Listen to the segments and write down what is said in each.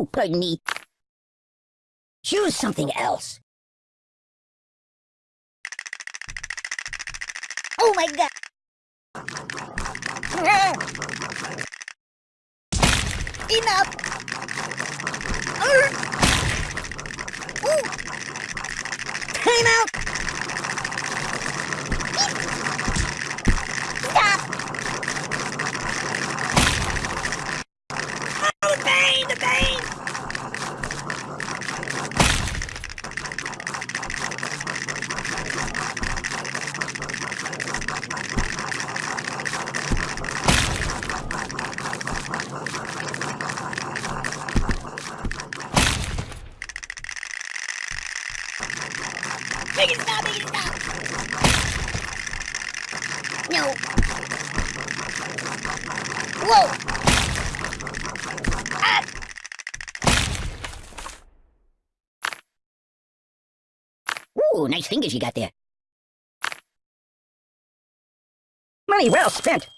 Oh, pardon me. Choose something else. Oh my god! Enough! Time out! Stop! Oh, the pain! The pain! Make! No. Whoa! Ah! Ooh, nice fingers you got there. Money well spent.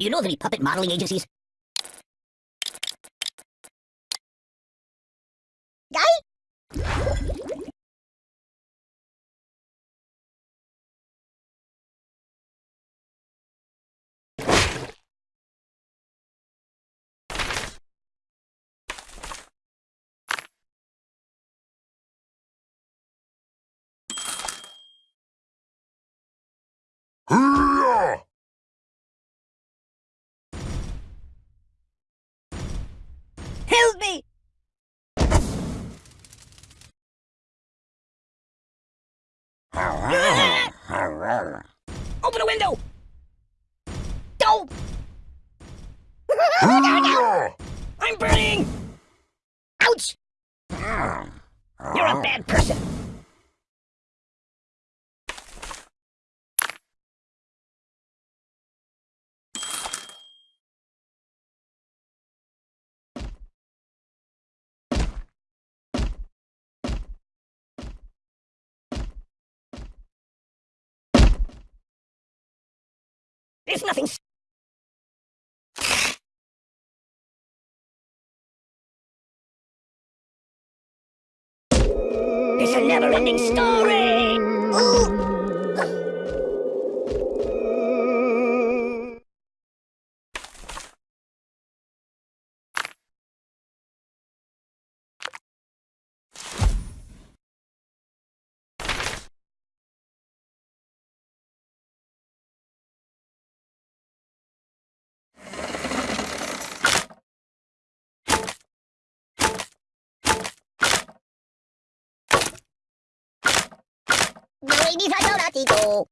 You know of any puppet modeling agencies? Guy? Hurrah! Help me! Open a window! Don't! Hurrah! I'm burning! Ouch! You're a oh. bad person. There's nothing. A never-ending story. Ladies, I don't have to go.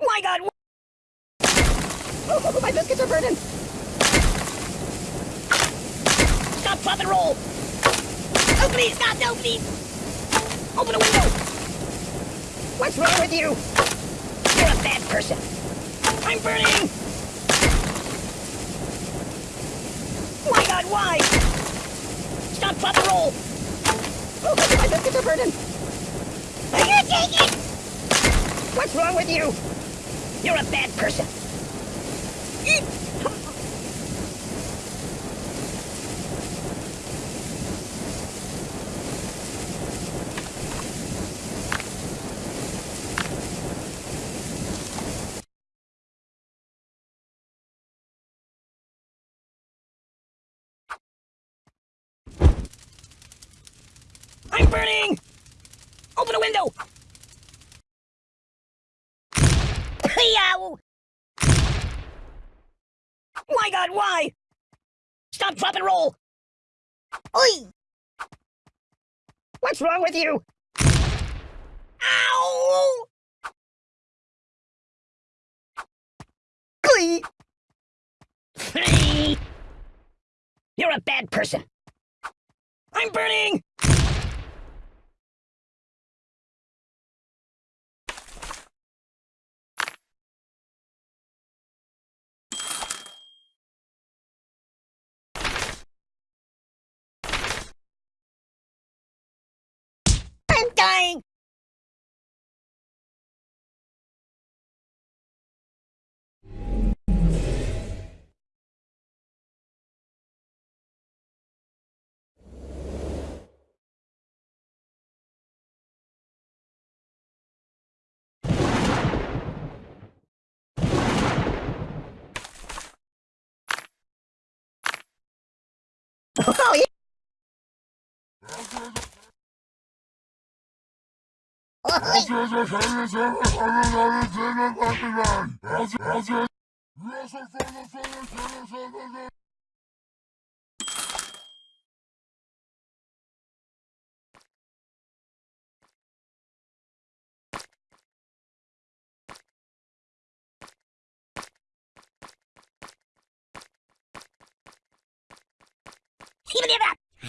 My God! Oh, my biscuits are burning. Stop, drop, and roll. Oh, please, stop! No, please. Open a window. What's wrong with you? You're a bad person. I'm burning! My god, why? Stop, drop, and roll! Oh, my biscuits are you take it? What's wrong with you? You're a bad person. Burning! Open a window! Yow! My god, why? Stop, drop, and roll! Oi! What's wrong with you? Ow! Glee! You're a bad person. I'm burning! Oh, yeah.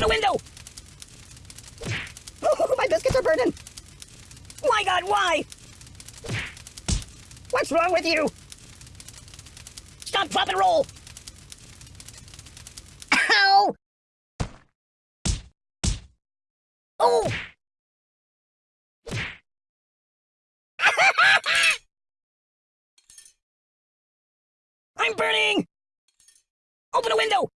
Open a window! Oh, my biscuits are burning! My god, why? What's wrong with you? Stop, drop, and roll! Ow! Oh! I'm burning! Open a window!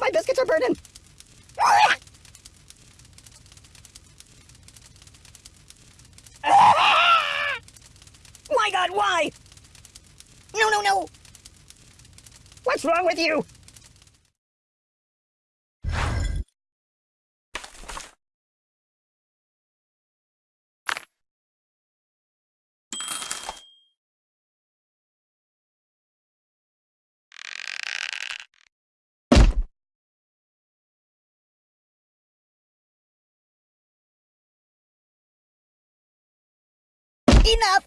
my biscuits are burning! My god, why? No, no, no! What's wrong with you? Enough!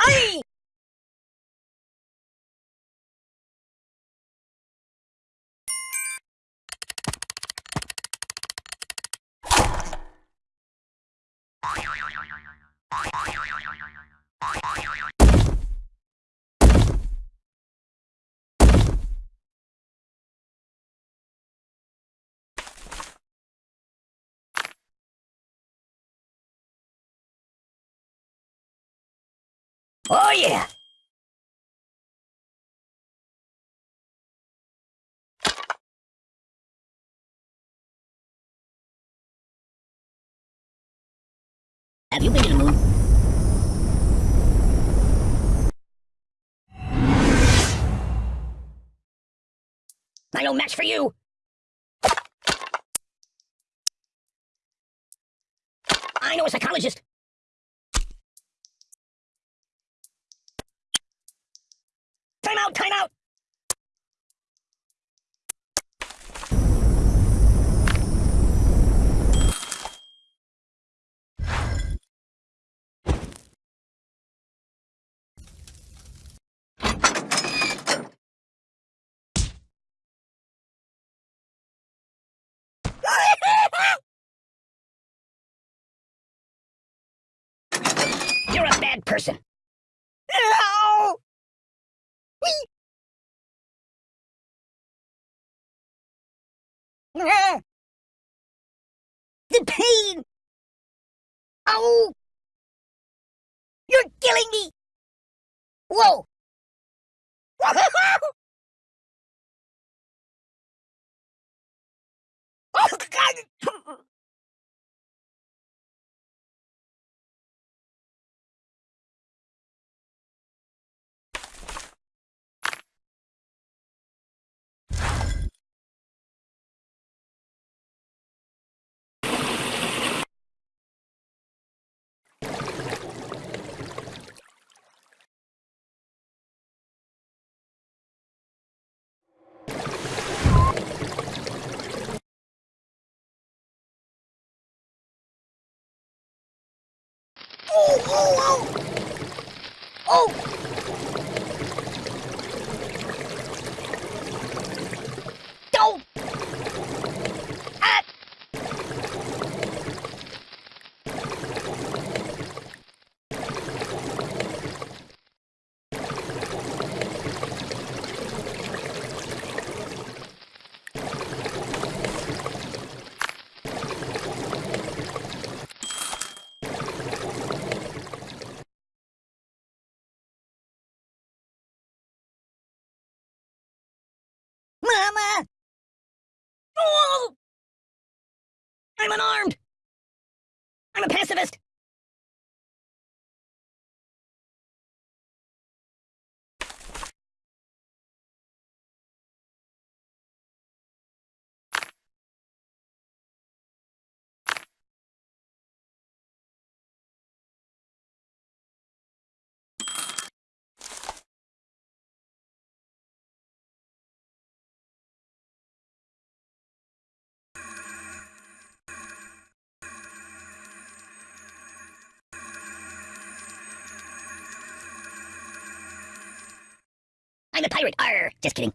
Aye! Oh yeah! Have you been to the moon? I no match for you! I know a psychologist! Time out, time out! Good person. Ah! The pain! Oh! You're killing me! Whoa! oh, God! Oh, oh, oh! Oh! Oh! I'm unarmed! I'm a pacifist! A pirate! Arr! Just kidding.